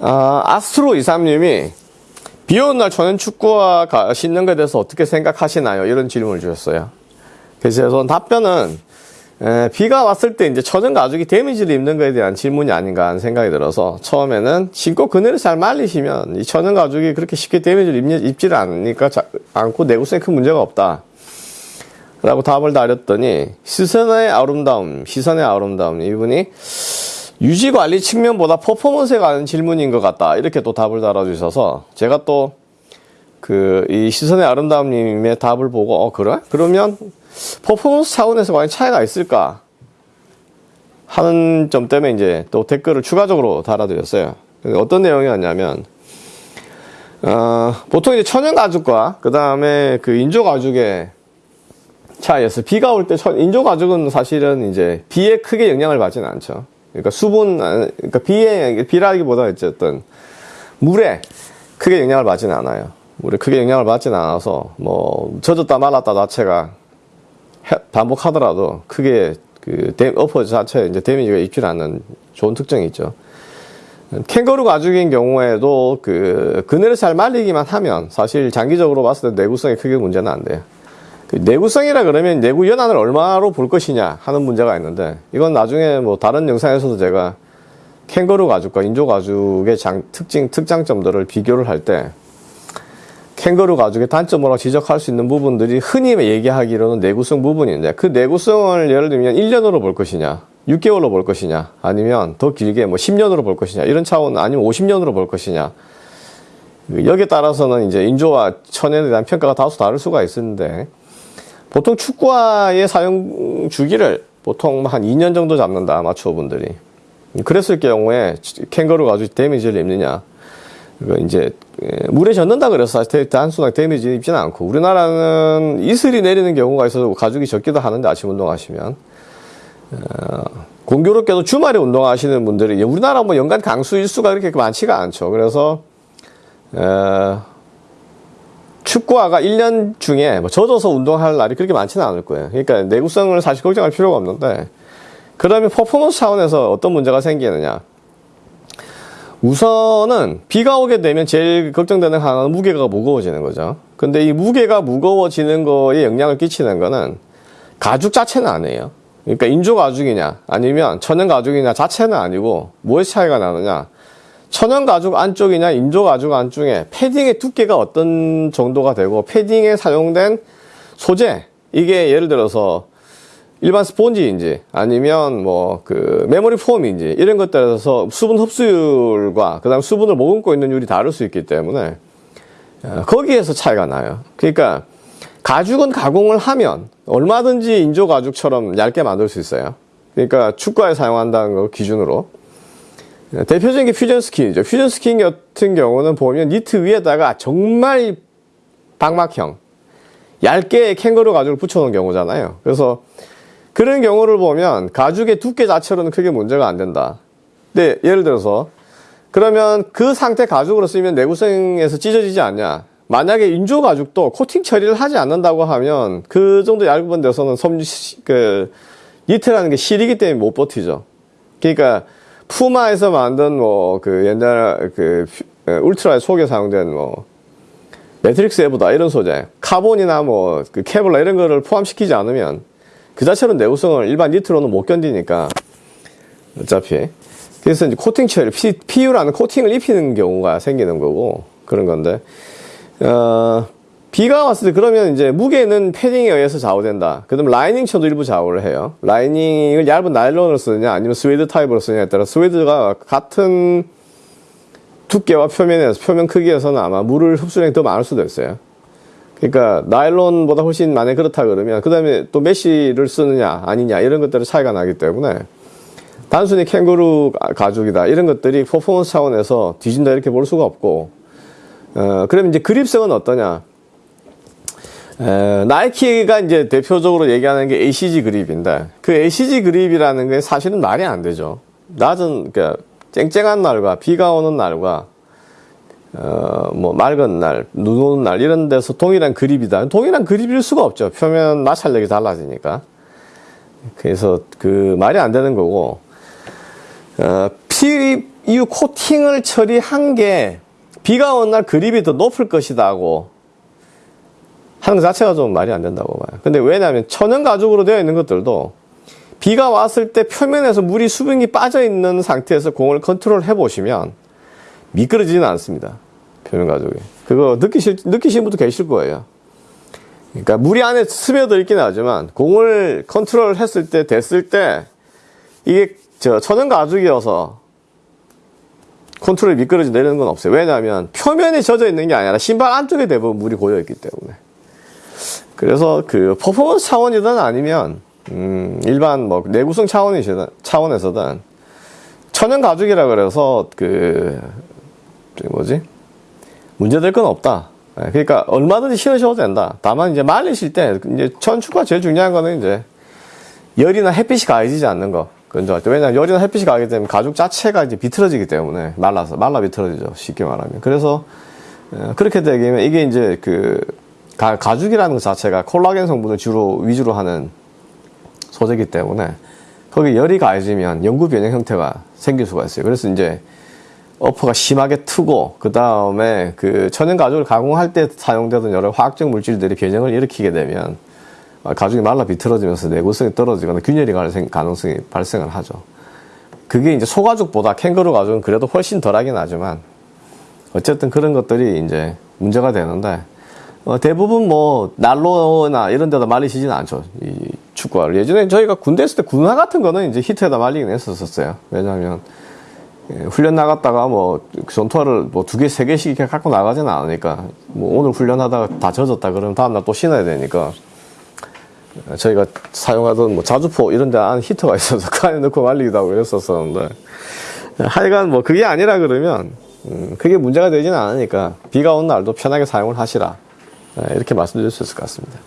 아, 아스트로 23님이 비 오는 날 천연 축구화 가- 신는 것에 대해서 어떻게 생각하시나요? 이런 질문을 주셨어요. 그래서 저는 답변은 에, 비가 왔을 때 이제 천연 가죽이 데미지를 입는 것에 대한 질문이 아닌가 하는 생각이 들어서 처음에는 신고 그늘을 잘 말리시면 이 천연 가죽이 그렇게 쉽게 데미지를 입, 입지를 않으니까 자- 않고 내구성에 큰 문제가 없다. 라고 답을 다렸더니 시선의 아름다움, 시선의 아름다움 이분이 유지 관리 측면보다 퍼포먼스에 관한 질문인 것 같다. 이렇게 또 답을 달아주셔서 제가 또 그 이 시선의 아름다움님의 답을 보고 어 그래? 그러면 퍼포먼스 차원에서 과연 차이가 있을까 하는 점 때문에 이제 또 댓글을 추가적으로 달아드렸어요. 어떤 내용이었냐면 어, 보통 이제 천연 가죽과 그 다음에 그 인조 가죽의 차이에서 비가 올 때 인조 가죽은 사실은 이제 비에 크게 영향을 받지는 않죠. 그러니까 수분, 아, 그러니까 비에 비라기보다 어쨌든 물에 크게 영향을 받지는 않아요. 물에 크게 영향을 받지는 않아서 뭐 젖었다 말랐다 자체가 해- 반복하더라도 크게 그 데- 어퍼 자체에 이제 데미지가 입지 않는 좋은 특징이 있죠. 캥거루 가죽인 경우에도 그 그늘을 잘 말리기만 하면 사실 장기적으로 봤을 때 내구성에 크게 문제는 안 돼요. 그 내구성이라 그러면 내구 연한을 얼마로 볼 것이냐 하는 문제가 있는데 이건 나중에 뭐 다른 영상에서도 제가 캥거루 가죽과 인조 가죽의 장, 특징 특장점들을 비교를 할 때 캥거루 가죽의 단점으로 지적할 수 있는 부분들이 흔히 얘기하기로는 내구성 부분인데 그 내구성을 예를 들면 1년으로 볼 것이냐 6개월로 볼 것이냐 아니면 더 길게 뭐 10년으로 볼 것이냐 이런 차원 아니면 50년으로 볼 것이냐. 여기에 따라서는 이제 인조와 천연에 대한 평가가 다소 다를 수가 있는데 보통 축구화의 사용 주기를 보통 한 2년 정도 잡는다 아마추어분들이. 그랬을 경우에 캥거루 가죽 데미지를 입느냐. 그 이제 물에 젖는다 그래서 사실 단순하게 데미지 입지는 않고. 우리나라는 이슬이 내리는 경우가 있어서 가죽이 젖기도 하는데 아침 운동하시면. 어, 공교롭게도 주말에 운동하시는 분들이 우리나라 뭐 연간 강수 일수가 그렇게 많지가 않죠. 그래서 어, 축구화가 1년 중에 뭐 젖어서 운동할 날이 그렇게 많지는 않을 거예요. 그러니까 내구성을 사실 걱정할 필요가 없는데 그러면 퍼포먼스 차원에서 어떤 문제가 생기느냐? 우선은 비가 오게 되면 제일 걱정되는 하나는 무게가 무거워지는 거죠. 근데 이 무게가 무거워지는 거에 영향을 끼치는 거는 가죽 자체는 아니에요. 그러니까 인조 가죽이냐 아니면 천연 가죽이냐 자체는 아니고 뭐의 차이가 나느냐 천연 가죽 안쪽이냐 인조 가죽 안쪽에 패딩의 두께가 어떤 정도가 되고 패딩에 사용된 소재 이게 예를 들어서 일반 스폰지인지 아니면 뭐 그 memory foam인지 이런 것들에서 수분 흡수율과 그 다음 수분을 머금고 있는 율이 다를 수 있기 때문에 어, 거기에서 차이가 나요. 그러니까 가죽은 가공을 하면 얼마든지 인조 가죽처럼 얇게 만들 수 있어요. 그러니까 축구화에 사용한다는 거 기준으로 대표적인 게 Fusion Skin이죠. Fusion Skin 같은 경우는 보면 니트 위에다가 정말 방막형 얇게 캥거루 가죽을 붙여놓은 경우잖아요. 그래서 그런 경우를 보면 가죽의 두께 자체로는 크게 문제가 안 된다. 근데 예를 들어서 그러면 그 상태 가죽으로 쓰면 내구성에서 찢어지지 않냐? 만약에 인조 가죽도 코팅 처리를 하지 않는다고 하면 그 정도 얇은 데서는 섬, 그, 니트라는 게 실이기 때문에 못 버티죠. 그러니까 푸마에서 만든 뭐 그 옛날 그 울트라 속에 사용된 뭐 Matryx Evo다 이런 소재, 카본이나 뭐 그 Kevlar 이런 거를 포함시키지 않으면 그 자체로 내구성을 일반 니트로는 못 견디니까 어차피. 그래서 이제 코팅 처리, PU라는 코팅을 입히는 경우가 생기는 거고 그런 건데 어, 비가 왔을 때 그러면 이제 무게는 패딩에 의해서 좌우된다. 그다음 라이닝 쪽도 일부 좌우를 해요. 라이닝을 얇은 나일론을 쓰느냐 아니면 스웨이드 타입으로 쓰느냐에 따라 스웨이드가 같은 두께와 표면에서 표면 크기에서는 아마 물을 흡수량이 더 많을 수도 있어요. 그러니까 나일론보다 훨씬 만약 그렇다 그러면 그 다음에 또 메쉬를 쓰느냐 아니냐 이런 것들의 차이가 나기 때문에 단순히 캥거루 가죽이다 이런 것들이 퍼포먼스 차원에서 뒤진다 이렇게 볼 수가 없고 어 그러면 이제 그립성은 어떠냐 에, 나이키가 이제 대표적으로 얘기하는 게 ACG 그립인데 그 ACG 그립이라는 게 사실은 말이 안 되죠 낮은 그러니까 쨍쨍한 날과 비가 오는 날과 어, 뭐, 맑은 날, 눈 오는 날, 이런 데서 동일한 그립이다. 동일한 그립일 수가 없죠. 표면 마찰력이 달라지니까. 그래서 그 말이 안 되는 거고, 어, 피, 이 코팅을 처리한 게 비가 오는 날 그립이 더 높을 것이다 하고 하는 것 자체가 좀 말이 안 된다고 봐요. 근데 왜냐하면 천연 가죽으로 되어 있는 것들도 비가 왔을 때 표면에서 물이 수분이 빠져 있는 상태에서 공을 컨트롤 해 보시면 미끄러지지는 않습니다. 표면 가죽이. 그거 느끼실, 느끼신 분도 계실 거예요. 그러니까 물이 안에 스며들 있긴 하지만 공을 컨트롤 했을 때, 됐을 때 이게 저 천연 가죽이어서 컨트롤이 미끄러지 내리는 건 없어요. 왜냐하면 표면에 젖어 있는 게 아니라 신발 안쪽에 대부분 물이 고여 있기 때문에. 그래서 그 퍼포먼스 차원이든 아니면 음, 일반 뭐 내구성 차원이시든 차원에서든 천연 가죽이라 그래서 그 뭐지 문제될 건 없다. 예, 그러니까 얼마든지 신으셔도 된다. 다만 이제 말리실 때 이제 천축과 제일 중요한 거는 이제 열이나 햇빛이 가해지지 않는 거. 그건 좀 왜냐면 열이나 햇빛이 가게 되면 가죽 자체가 이제 비틀어지기 때문에 말라서 말라 비틀어지죠. 쉽게 말하면. 그래서 어, 그렇게 되면 이게 이제 그 가, 가죽이라는 것 자체가 콜라겐 성분을 주로 위주로 하는 소재이기 때문에 거기 열이 가해지면 영구 변형 형태가 생길 수가 있어요. 그래서 이제 어퍼가 심하게 트고 그 다음에 그 천연 가죽을 가공할 때 사용되던 여러 화학적 물질들이 변형을 일으키게 되면 가죽이 말라 비틀어지면서 내구성이 떨어지거나 균열이 갈 생- 가능성이 발생을 하죠. 그게 이제 소가죽보다 캥거루 가죽은 그래도 훨씬 덜하긴 하지만 어쨌든 그런 것들이 이제 문제가 되는데 어, 대부분 뭐 난로나 이런 데다 말리시진 않죠. 이 축구화를. 예전에 저희가 군대 있을 때 군화 같은 거는 이제 히트에다 말리긴 했었어요. 왜냐하면 예, 훈련 나갔다가 뭐 전투화를 뭐 두 개, 세 개씩 이렇게 갖고 나가지는 않으니까 뭐 오늘 훈련하다가 다 젖었다 그러면 다음날 또 신어야 되니까 저희가 사용하던 뭐 자주포 이런 데 안에 히터가 있어서 그 안에 넣고 말리기도 하고 이랬었었는데 하여간 뭐 그게 아니라 그러면 음, 그게 문제가 되지는 않으니까 비가 오는 날도 편하게 사용을 하시라 예, 이렇게 말씀드릴 수 있을 것 같습니다.